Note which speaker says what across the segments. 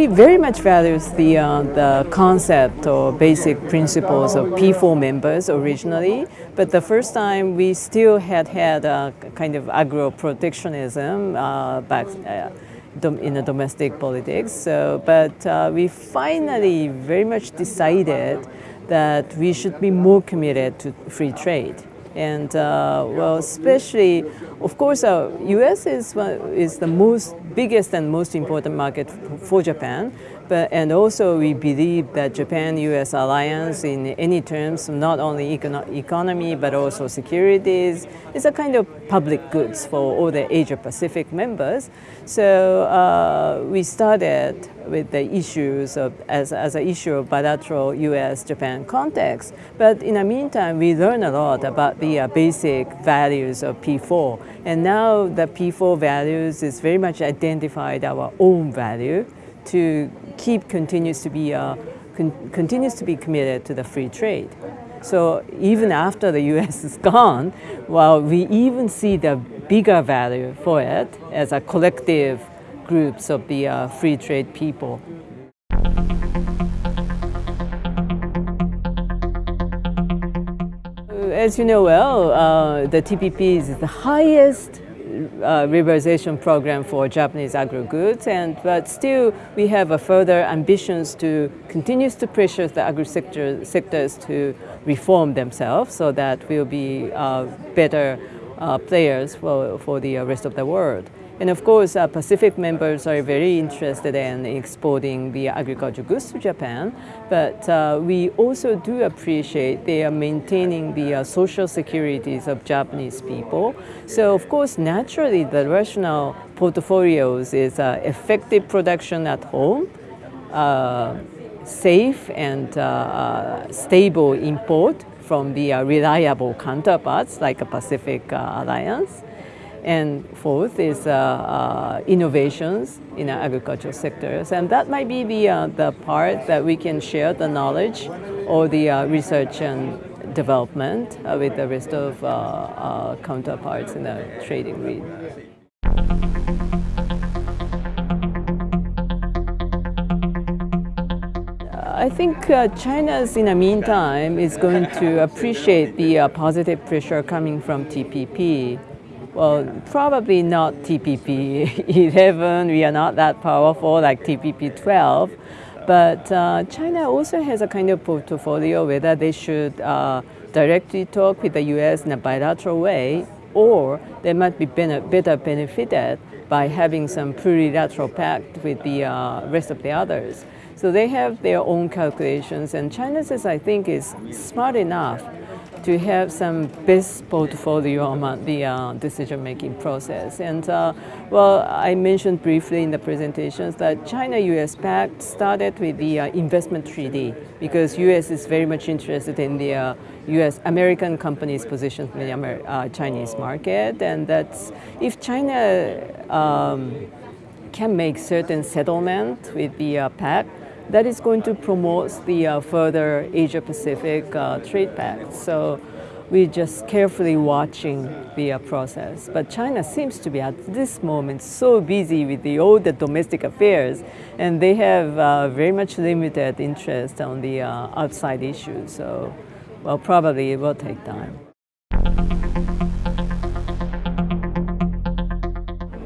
Speaker 1: we very much values the, uh, the concept or basic principles of P4 members originally, but the first time we still had had a kind of agro-protectionism uh, back uh, in the domestic politics. So, but uh, we finally very much decided that we should be more committed to free trade. And uh, well, especially, of course, uh, U.S. is is the most biggest and most important market for Japan. But, and also we believe that Japan-US alliance in any terms, not only econo economy, but also securities, is a kind of public goods for all the Asia-Pacific members. So uh, we started with the issues of, as, as an issue of bilateral US-Japan context. But in the meantime, we learned a lot about the uh, basic values of P4. And now the P4 values is very much identified our own value to keep continues to be uh, con continues to be committed to the free trade. So even after the U.S. is gone, well, we even see the bigger value for it as a collective groups of the uh, free trade people. As you know well, uh, the TPP is the highest uh, liberalization program for Japanese agro goods, and but still we have a further ambitions to continue to pressure the agri sector, sectors to reform themselves so that we'll be uh, better uh, players for, for the rest of the world. And of course, uh, Pacific members are very interested in exporting the agricultural goods to Japan, but uh, we also do appreciate they are maintaining the uh, social securities of Japanese people. So of course, naturally, the rational portfolios is uh, effective production at home, uh, safe and stable import from the reliable counterparts like a Pacific Alliance, and fourth is uh, uh, innovations in the agricultural sectors. And that might be the, uh, the part that we can share the knowledge or the uh, research and development uh, with the rest of uh, counterparts in the trading region. I think uh, China's, in the meantime, is going to appreciate the uh, positive pressure coming from TPP well, probably not TPP 11. We are not that powerful like TPP 12. But uh, China also has a kind of portfolio whether they should uh, directly talk with the US in a bilateral way or they might be better benefited by having some plurilateral pact with the uh, rest of the others. So they have their own calculations and China says I think is smart enough to have some best portfolio among the uh, decision-making process. And uh, well, I mentioned briefly in the presentations that China-US Pact started with the uh, investment treaty because US is very much interested in the US uh, American companies' position in the Amer uh, Chinese market, and that's if China um, can make certain settlement with the uh, pact, that is going to promote the uh, further Asia-Pacific uh, trade pact. So we're just carefully watching the uh, process. But China seems to be at this moment so busy with the, all the domestic affairs and they have uh, very much limited interest on the uh, outside issues. So, well, probably it will take time.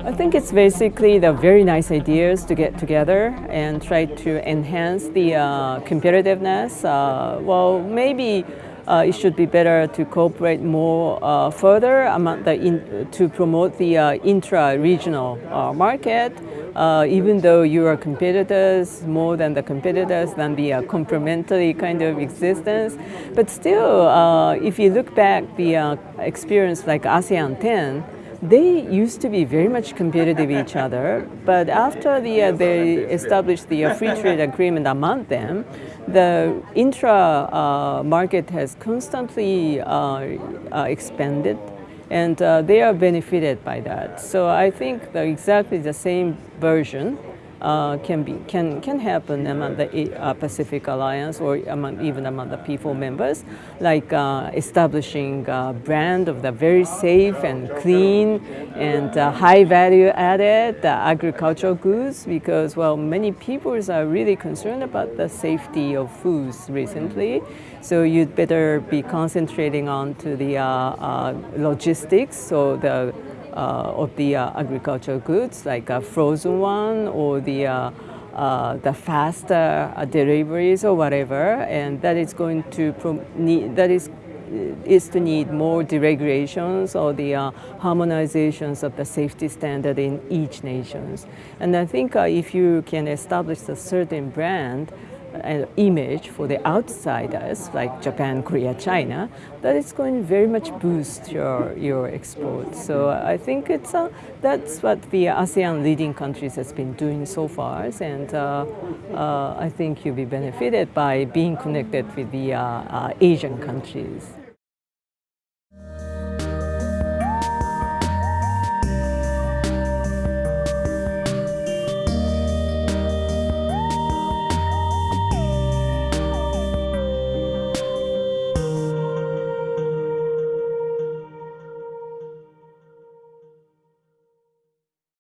Speaker 1: I think it's basically the very nice ideas to get together and try to enhance the uh, competitiveness. Uh, well, maybe uh, it should be better to cooperate more uh, further among the in, to promote the uh, intra-regional uh, market. even though you are competitors, more than the competitors, than the complementary kind of existence. But still, if you look back the experience like ASEAN 10, they used to be very much competitive with each other, but after the, uh, they established the uh, free trade agreement among them, the intra uh, market has constantly uh, uh, expanded and they are benefited by that. So I think exactly the same version uh, can be can can happen among the uh, Pacific Alliance or among, even among the P4 members, like uh, establishing a brand of the very safe and clean and uh, high value added agricultural goods because well many people are really concerned about the safety of foods recently. So you'd better be concentrating on to the uh, uh, logistics, so the uh, of the uh, agricultural goods, like a frozen one or the uh, uh, the faster deliveries or whatever, and that is going to need, that is is to need more deregulations or the uh, harmonizations of the safety standard in each nations. And I think uh, if you can establish a certain brand, image for the outsiders like Japan, Korea, China, that is going to very much boost your, your exports. So I think it's uh, that's what the ASEAN leading countries has been doing so far, and uh, uh, I think you'll be benefited by being connected with the uh, uh, Asian countries.